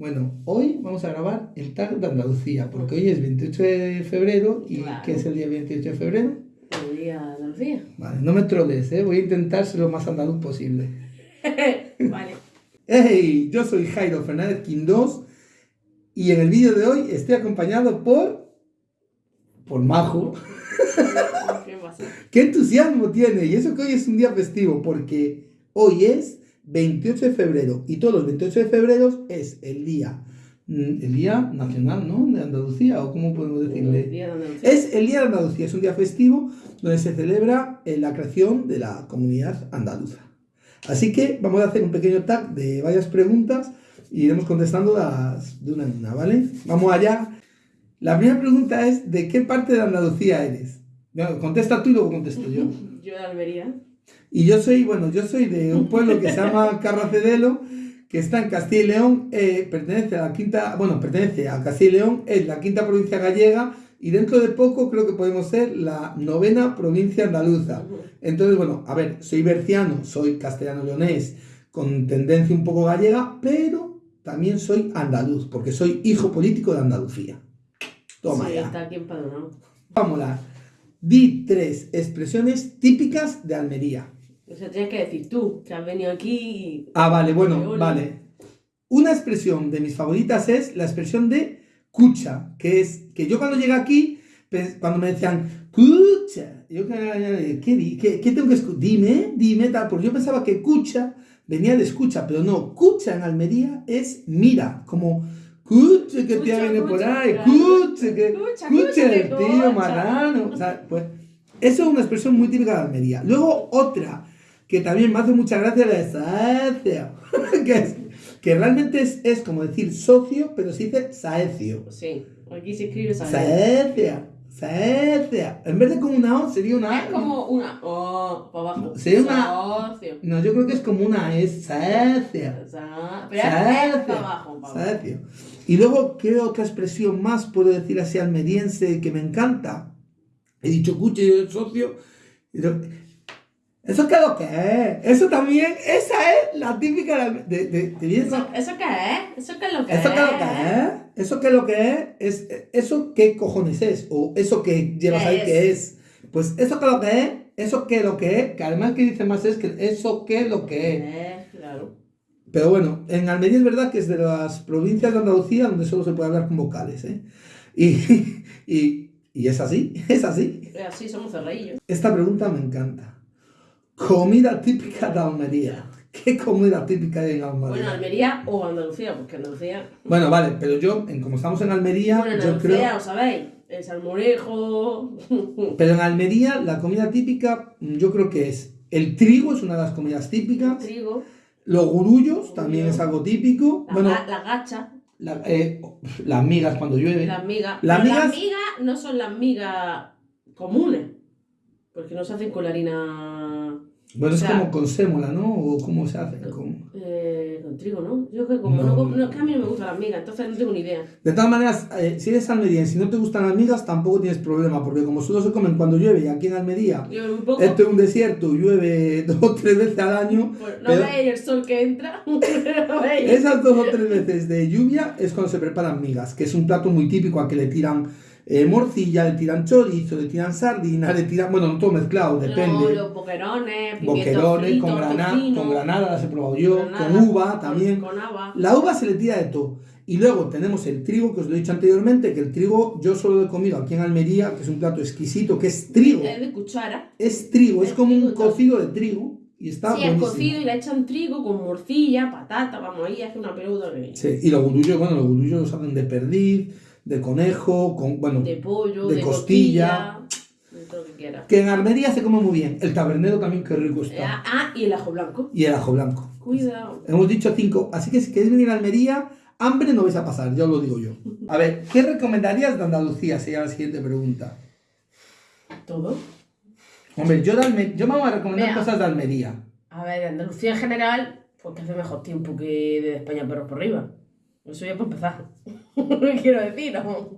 Bueno, hoy vamos a grabar el tag de Andalucía, porque hoy es 28 de febrero y Claro. ¿qué es el día 28 de febrero? El día de Andalucía. Vale, no me troles, ¿eh? voy a intentar ser lo más andaluz posible. vale. ¡Hey! Yo soy Jairo Fernández Quindós y en el vídeo de hoy estoy acompañado por... por Majo. ¿Qué pasa? ¡Qué entusiasmo tiene! Y eso que hoy es un día festivo, porque hoy es 28 de febrero y todos los 28 de febrero es el día, mm, el día nacional, ¿no? De Andalucía, o cómo podemos El decirle. día de Andalucía. Es el Día de Andalucía, es un día festivo donde se celebra eh, la creación de la comunidad andaluza. Así que vamos a hacer un pequeño tag de varias preguntas y iremos contestando las de una en una, ¿vale? Vamos allá. La primera pregunta es, ¿de qué parte de Andalucía eres? Bueno, contesta tú y luego contesto yo. Yo de Almería. Y yo soy, bueno, yo soy de un pueblo que se llama Carracedelo, que está en Castilla y León, eh, pertenece a la quinta, bueno, pertenece a Castilla y León, es la quinta provincia gallega y dentro de poco creo que podemos ser la novena provincia andaluza. Entonces, bueno, a ver, soy berciano, soy castellano-leonés, con tendencia un poco gallega, pero también soy andaluz, porque soy hijo político de Andalucía. Toma sí, ya. está aquí empadronado. Vámonos. Di tres expresiones típicas de Almería. O sea, tienes que decir tú, que has venido aquí y... Ah, vale, bueno, vale. Una expresión de mis favoritas es la expresión de cucha, que es que yo cuando llegué aquí, pens- cuando me decían cucha, yo ¿qué, qué, qué tengo que escuchar? Dime, dime, tal, porque yo pensaba que cucha venía de escucha, pero no, cucha en Almería es mira, como cucha que tía Cucha, viene por ahí, cucha que cucha, el tío cucha. marrano, o sea, pues eso es una expresión muy típica de Almería. Luego otra que también me hace mucha gracia la de saecio, que, es, que realmente es, es como decir socio, pero se dice saecio. Sí, aquí se escribe ¿sabes? Saecia, saecia. En vez de como una O sería una A. Es como una... Oh, para abajo. Sí, una- Socio. No, yo creo que es como una es saecia. Sa- Pero es para abajo. Y luego, ¿qué otra expresión más puedo decir así almeriense que me encanta? He dicho cuche y el socio. ¿Eso qué es lo que es? Eso también, esa es la típica de... de, de, de- ¿Eso, ¿Eso qué es? ¿Eso qué es lo que ¿Eso es? qué es lo que es? ¿Eso qué es lo que es? es? ¿Eso qué cojones es? ¿O eso que llevas ¿Qué ahí es? qué es? Pues eso qué es lo que es, eso qué es lo que es, que además que dice más es que eso qué es lo que es. Eh, claro. Pero bueno, en Almería es verdad que es de las provincias de Andalucía donde solo se puede hablar con vocales, ¿eh? Y, y, y es así, es así. Así somos cerradillos. Esta pregunta me encanta. Comida típica de Almería. ¿Qué comida típica hay en Almería? Bueno, Almería o Andalucía, porque Andalucía... Bueno, vale, pero yo, en, como estamos en Almería, Bueno, en yo Andalucía, creo... os sabéis, el salmorejo... Pero en Almería la comida típica mm, yo creo que es el trigo, es una de las comidas típicas. trigo, Los gurullos también es algo típico. la, Bueno, la gacha, la- eh, las migas cuando llueve. las migas. Las migas- Las migas no son las migas comunes, porque no se hacen con la harina... Bueno, es o sea- como con sémola, ¿no? O cómo se hace. Con- eh, con trigo, ¿no? Yo que como No. no, es que a mí no me gustan las migas, entonces no tengo ni idea. De todas maneras, eh, si eres almeriense y no te gustan las migas, tampoco tienes problema, porque como solo se comen cuando llueve y aquí en Almería, un poco... esto es un desierto, llueve dos o tres veces al año, pues, no pero- veis el sol que entra. Esas dos o tres veces de lluvia es cuando se preparan migas, que es un plato muy típico a que le tiran eh, morcilla, le tiran chorizo, le tiran sardina, le tiran, bueno, no todo mezclado, depende. los boquerones, Boquerones, fritos, con, grana, tocino, con granada las he probado yo, granada, con uva también. Con. La uva se le tira de todo. Y luego tenemos el trigo, que os lo he dicho anteriormente, que el trigo yo solo lo he comido aquí en Almería, que es un plato exquisito, que es trigo. Es de cuchara. Es trigo, es es como un trigo, claro. cocido de trigo. Y está sí, es cocido y le echan trigo con morcilla, patata, vamos ahí, hace una peluda de, Sí, y los gurullos, bueno, los gurullos los hacen de perdiz, de conejo, con, bueno, de pollo, de de, costilla. costilla, de todo lo que que en Almería se come muy bien. El tabernero también, qué rico está. ah, y el ajo blanco. Y el ajo blanco. Cuidado. Hemos dicho cinco. Así que si queréis venir a Almería, hambre no vais a pasar, ya os lo digo yo. A ver, ¿qué recomendarías de Andalucía? Sería la siguiente pregunta. Todo. Hombre, yo, de Alme- yo me voy a recomendar Vea. cosas de Almería. A ver, de Andalucía en general, pues que hace mejor tiempo que de España pero por arriba. Eso ya para empezar. Quiero decir, ¿no?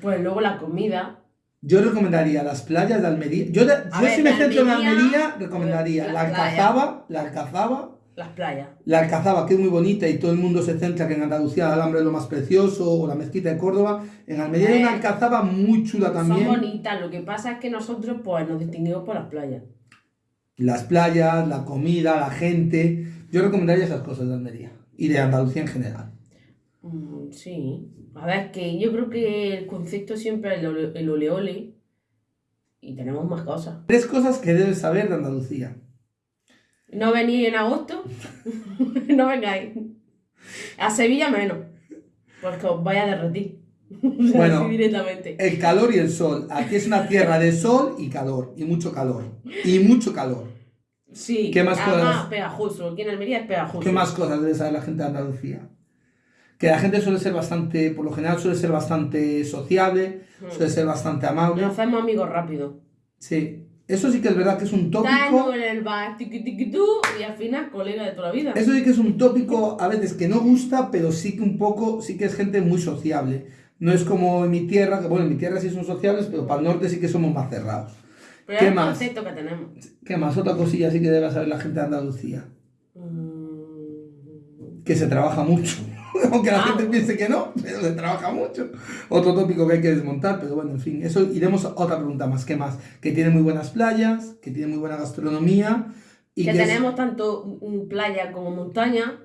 Pues luego la comida. Yo recomendaría las playas de Almería. Yo, de- yo ver, si me centro en Almería, Almería, recomendaría la. Alcazaba, la Alcazaba, Las playas. La Alcazaba, que es muy bonita y todo el mundo se centra que en Andalucía el Alhambra es lo más precioso, o la mezquita de Córdoba. En Almería hay una Alcazaba muy chula también. Son bonitas, lo que pasa es que nosotros pues nos distinguimos por las playas. Las playas, la comida, la gente. Yo recomendaría esas cosas de Almería y de Andalucía en general. Mm, sí. A ver, que yo creo que el concepto siempre es el ole, el ole ole y tenemos más cosas. Tres cosas que debes saber de Andalucía. No venís en agosto, no vengáis. A Sevilla menos, porque os vaya a derretir. Bueno. Así directamente. El calor y el sol. Aquí es una tierra de sol y calor. Y mucho calor. Y mucho calor. Sí, ¿Qué más además, cosas? pegajoso. Aquí en Almería es pegajoso. ¿Qué más cosas debe saber la gente de Andalucía? Que la gente suele ser bastante, por lo general suele ser bastante sociable, Mm. suele ser bastante amable. Nos hacemos amigos rápido. Sí. Eso sí que es verdad que es un tópico. En el bar, y al final colega de toda la vida. Eso sí que es un tópico a veces que no gusta, pero sí que un poco, sí que es gente muy sociable. No es como en mi tierra, que bueno, en mi tierra sí son sociables, pero para el norte sí que somos más cerrados. Pero ¿qué es más? concepto que tenemos. ¿Qué más? Otra cosilla sí que debe saber la gente de Andalucía. Mm, Que se trabaja mucho. Aunque la Ah, gente piense que no, pero se trabaja mucho. Otro tópico que hay que desmontar, pero bueno, en fin, eso iremos a otra pregunta más. ¿Qué más? Que tiene muy buenas playas, que tiene muy buena gastronomía. Y que que es- tenemos tanto playa como montaña,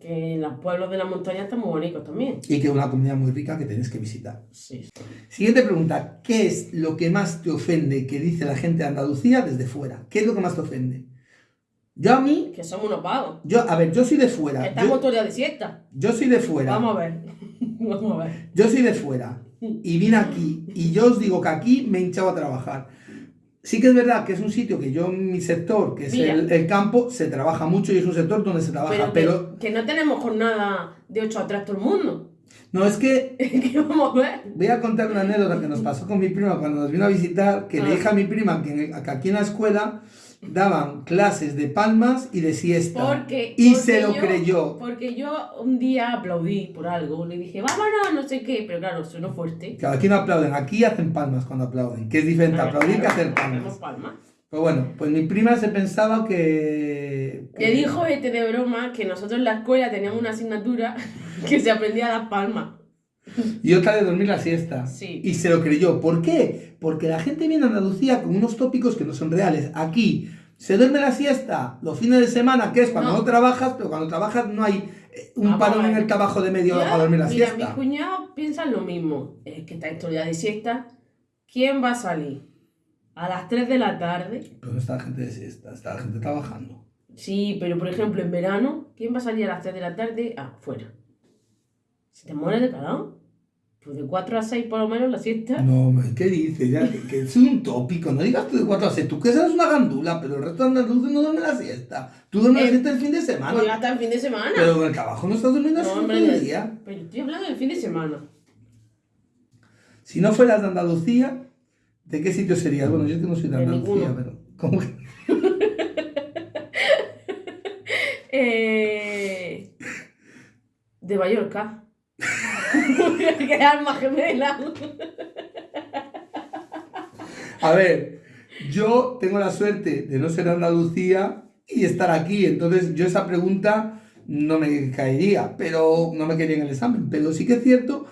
que los pueblos de la montaña están muy bonitos también. y que es una comunidad muy rica que tenéis que visitar. Sí. Siguiente pregunta. ¿Qué es lo que más te ofende que dice la gente de Andalucía desde fuera? ¿Qué es lo que más te ofende? Yo a mí, Que somos unos vagos. yo, a ver, yo soy de fuera. estamos Yo, todo el día de siesta. yo soy de fuera. Vamos a ver. Vamos a ver. Yo soy de fuera. Y vine aquí. Y yo os digo que aquí me he hinchado a trabajar. Sí que es verdad que es un sitio que yo, en mi sector, que es Mira. el, el campo, se trabaja mucho y es un sector donde se trabaja. Pero, Pero, que, que no tenemos jornada de 8 a 3 todo el mundo. no, es que ¿Qué vamos a ver? voy a contar una anécdota que nos pasó con mi prima cuando nos vino a visitar, que le Ah. dije a mi prima que, que aquí en la escuela daban clases de palmas y de siesta. Porque, y porque se lo yo- creyó. Porque yo un día aplaudí por algo. Le dije, vámonos, no sé qué. Pero claro, sonó fuerte. Claro, aquí no aplauden, aquí hacen palmas cuando aplauden, que es diferente Ah, aplaudir que claro, hacer hacemos palmas. palmas. Pues bueno, pues mi prima se pensaba que... Le dijo este de broma que nosotros en la escuela teníamos una asignatura que se aprendía a las palmas. Y otra de dormir la siesta. Sí. Y se lo creyó. ¿Por qué? Porque la gente viene a Andalucía con unos tópicos que no son reales. Aquí se duerme la siesta los fines de semana, que es cuando no, No. trabajas, pero cuando trabajas no hay eh, un Vamos a parón en el trabajo de media hora para dormir la mira, siesta. mis cuñados piensan lo mismo. Es que esta historia de siesta, ¿quién va a salir? A las 3 de la tarde. Pero no está la gente de siesta, está la gente trabajando. Sí, pero por ejemplo en verano, ¿quién va a salir a las 3 de la tarde? Ah, fuera. Si te mueres de calor, pues de 4 a 6 por lo menos la siesta. No, ¿qué dices? Ya, que, que es un tópico, no digas tú de 4 a 6. Tú que eres una gandula, pero el resto de andaluces no duermen la siesta. Tú duermes la Eh, siesta el fin de semana. Pues hasta el fin de semana. Pero en el trabajo no estás durmiendo No, hombre, el día. Pero estoy hablando del fin de semana. Si no fueras de Andalucía, ¿de qué sitio serías? Bueno, yo es que no soy de De Andalucía, ninguno. pero. ¿cómo que? Eh, de Mallorca. que alma gemela. A ver, yo tengo la suerte de no ser Andalucía y estar aquí, entonces yo esa pregunta no me caería, pero no me caería en el examen. Pero sí que es cierto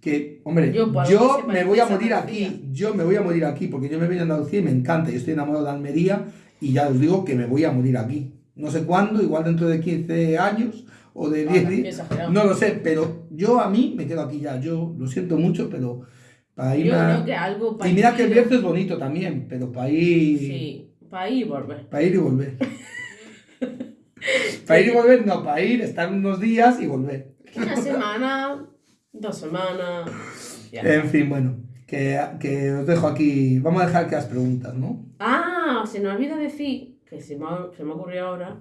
que, hombre, Yo, que me voy a morir Andalucía. aquí, yo me voy a morir aquí, porque yo me vine a Andalucía y me encanta, yo estoy enamorado de Almería y ya os digo que me voy a morir aquí. No sé cuándo, igual dentro de 15 años o de 10 Anda, qué días. No lo sé, pero yo a mí me quedo aquí ya. Yo lo siento mucho, pero para irme Yo a- creo que algo Y mira que el Bierzo es bonito también, pero para ir, Sí, para ir y volver. para ir y volver. para ir y volver, no, para ir, estar unos días y volver. Una semana, dos semanas. ya. En fin, bueno, que, que os dejo aquí. Vamos a dejar que las preguntas, ¿no? Ah, se nos olvida decir, que se me ha, se me ocurrió ahora,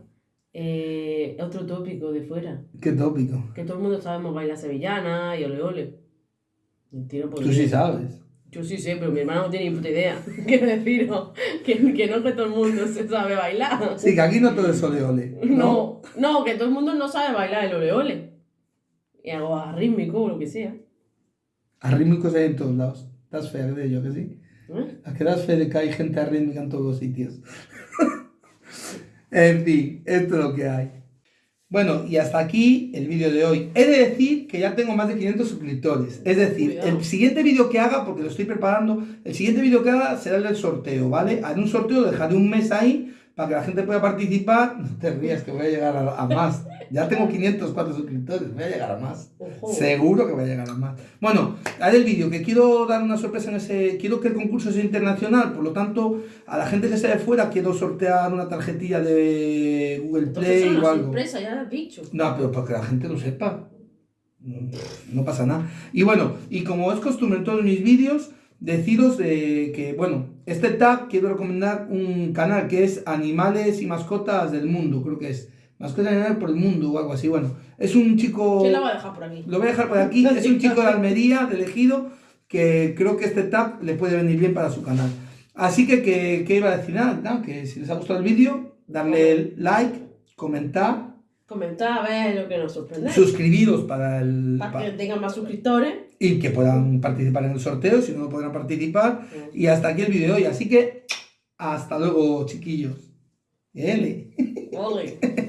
eh, otro tópico de fuera. Qué tópico. Que todo el mundo sabemos bailar sevillana y ole ole. Mentira, por Tú sí sabes. Yo sí sé, pero mi hermana no tiene ni puta idea. Quiero deciros que, que no que todo el mundo se sabe bailar. Sí, que aquí no todo es ole ole. No, no, que todo el mundo no sabe bailar el ole ole. Y algo rítmico o lo que sea. Arrítmicos hay en todos lados. Das fe de ello, que sí. ¿Eh? ¿A qué das fe de que hay gente arrítmica en todos los sitios? En fin, esto es lo que hay. Bueno, y hasta aquí el vídeo de hoy. He de decir que ya tengo más de 500 suscriptores. Es decir, Cuidado. el siguiente vídeo que haga, porque lo estoy preparando, el siguiente vídeo que haga será el del sorteo, ¿vale? Haré un sorteo, dejaré un mes ahí para que la gente pueda participar. No te rías que voy a llegar a, a más. Ya tengo 504 suscriptores, voy a llegar a más. Ojo. Seguro que voy a llegar a más. Bueno, haré el vídeo, que quiero dar una sorpresa en ese... Quiero que el concurso sea internacional, por lo tanto, a la gente que sea de fuera quiero sortear una tarjetilla de Google Play o algo. sorpresa, ya lo has dicho. No, pero para que la gente lo sepa. No pasa nada. Y bueno, y como es costumbre en todos mis vídeos, deciros de que, bueno, este tag quiero recomendar un canal que es Animales y Mascotas del Mundo, creo que es. Mascotas y Animales por el Mundo o algo así. Bueno, es un chico... ¿Quién la va a dejar por aquí? Lo voy a dejar por aquí. Es un chico de Almería, de elegido, que creo que este tag le puede venir bien para su canal. Así que, que, que iba a decir nada, nada, que si les ha gustado el vídeo, darle like, comentar, Comentad a ver lo que nos sorprende. suscribiros para el... Para pa- que tengan más suscriptores. Y que puedan participar en el sorteo, si no podrán participar. Y hasta aquí el vídeo de hoy. Así que, hasta luego, chiquillos. L. Ole.